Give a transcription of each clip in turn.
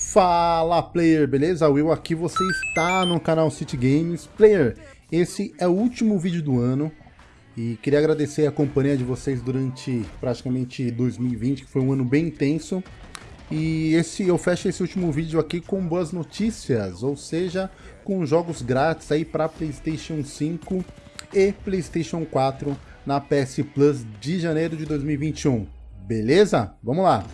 Fala player, beleza? Will aqui, você está no canal City Games. Player, esse é o último vídeo do ano e queria agradecer a companhia de vocês durante praticamente 2020, que foi um ano bem intenso. E esse eu fecho esse último vídeo aqui com boas notícias, ou seja, com jogos grátis aí para PlayStation 5 e PlayStation 4 na PS Plus de janeiro de 2021. Beleza? Vamos lá!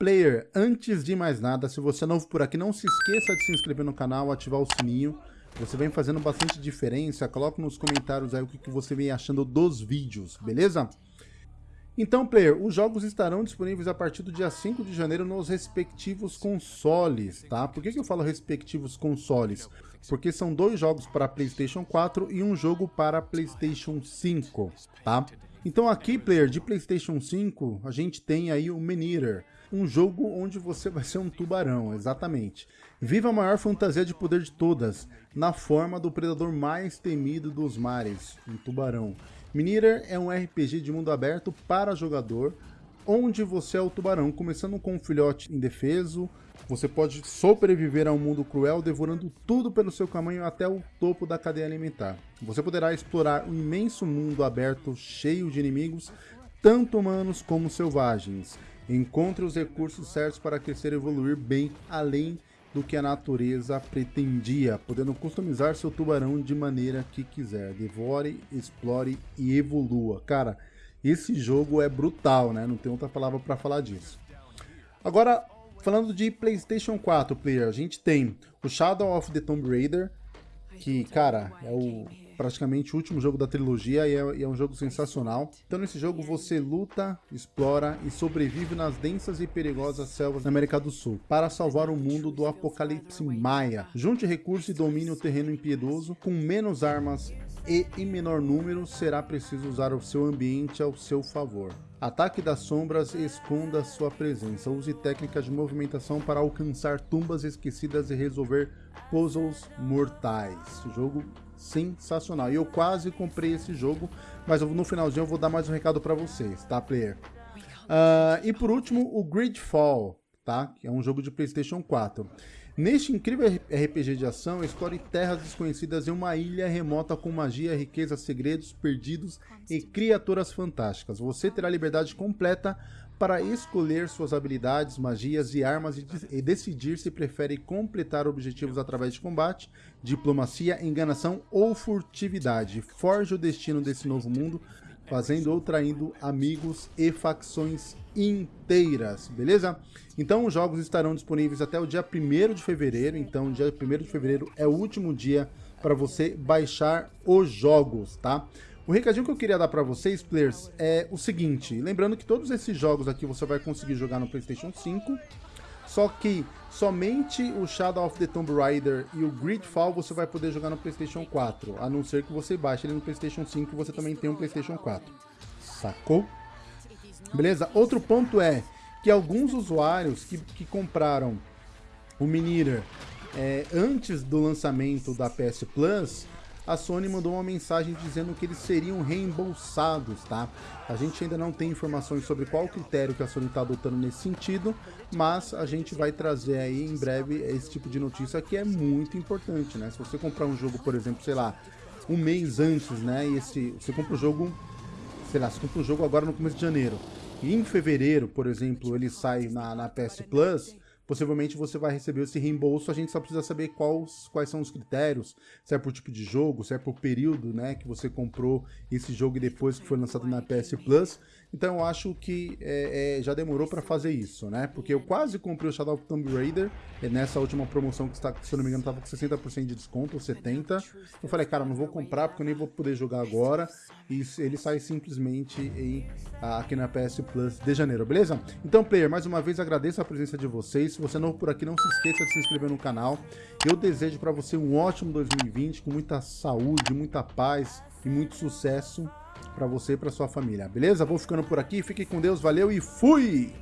Player, antes de mais nada, se você é novo por aqui, não se esqueça de se inscrever no canal, ativar o sininho. Você vem fazendo bastante diferença. Coloque nos comentários aí o que você vem achando dos vídeos, beleza? Então, player, os jogos estarão disponíveis a partir do dia 5 de janeiro nos respectivos consoles, tá? Por que, que eu falo respectivos consoles? Porque são dois jogos para PlayStation 4 e um jogo para PlayStation 5, tá? Então aqui, player, de PlayStation 5, a gente tem aí o Maneater, um jogo onde você vai ser um tubarão, exatamente. Viva a maior fantasia de poder de todas, na forma do predador mais temido dos mares, um tubarão. Mineater é um RPG de mundo aberto para jogador, onde você é o tubarão, começando com um filhote indefeso, você pode sobreviver a um mundo cruel, devorando tudo pelo seu caminho até o topo da cadeia alimentar. Você poderá explorar um imenso mundo aberto cheio de inimigos, tanto humanos como selvagens. Encontre os recursos certos para crescer e evoluir bem além do que a natureza pretendia, podendo customizar seu tubarão de maneira que quiser. Devore, explore e evolua. Cara, esse jogo é brutal, né? Não tem outra palavra para falar disso. Agora, falando de PlayStation 4, player, a gente tem o Shadow of the Tomb Raider, que, cara, é o praticamente o último jogo da trilogia e é, e é, um jogo sensacional. Então nesse jogo você luta, explora e sobrevive nas densas e perigosas selvas da América do Sul para salvar o mundo do apocalipse maia. Junte recursos e domine o terreno impiedoso com menos armas e em menor número será preciso usar o seu ambiente ao seu favor. Ataque das sombras esconda sua presença. Use técnicas de movimentação para alcançar tumbas esquecidas e resolver puzzles mortais. Jogo sensacional. E eu quase comprei esse jogo, mas no finalzinho eu vou dar mais um recado para vocês, tá, player? Uh, e por último, o Gridfall, tá? Que é um jogo de PlayStation 4. Neste incrível RPG de ação, explore terras desconhecidas em uma ilha remota com magia, riqueza, segredos perdidos e criaturas fantásticas. Você terá liberdade completa para escolher suas habilidades, magias e armas e, decidir se prefere completar objetivos através de combate, diplomacia, enganação ou furtividade. Forge o destino desse novo mundo, fazendo ou traindo amigos e facções inteiras, beleza? Então os jogos estarão disponíveis até o dia 1 de fevereiro, então dia 1 de fevereiro é o último dia para você baixar os jogos, tá? O recadinho que eu queria dar para vocês, players, é o seguinte, lembrando que todos esses jogos aqui você vai conseguir jogar no Playstation 5, só que somente o Shadow of the Tomb Raider e o Gridfall você vai poder jogar no Playstation 4, a não ser que você baixe ele no Playstation 5 e você também tem um Playstation 4. Sacou? Beleza? Outro ponto é que alguns usuários que, que compraram o Miniter é, antes do lançamento da PS Plus a Sony mandou uma mensagem dizendo que eles seriam reembolsados, tá? A gente ainda não tem informações sobre qual critério que a Sony está adotando nesse sentido, mas a gente vai trazer aí em breve esse tipo de notícia que é muito importante, né? Se você comprar um jogo, por exemplo, sei lá, um mês antes, né? E esse, você compra o jogo, sei lá, você compra o jogo agora no começo de janeiro, e em fevereiro, por exemplo, ele sai na, na PS Plus, possivelmente você vai receber esse reembolso, a gente só precisa saber quais, quais são os critérios, se é por tipo de jogo, se é por período né, que você comprou esse jogo e depois que foi lançado na PS Plus. Então eu acho que é, é, já demorou para fazer isso, né? Porque eu quase comprei o Shadow of Tomb Raider nessa última promoção que, está, se eu não me engano, estava com 60% de desconto, ou 70%. Eu falei, cara, não vou comprar porque eu nem vou poder jogar agora. E ele sai simplesmente em, aqui na PS Plus de janeiro, beleza? Então, player, mais uma vez agradeço a presença de vocês. Se você é novo por aqui, não se esqueça de se inscrever no canal. Eu desejo para você um ótimo 2020, com muita saúde, muita paz e muito sucesso para você e para sua família, beleza? Vou ficando por aqui, fiquem com Deus, valeu e fui!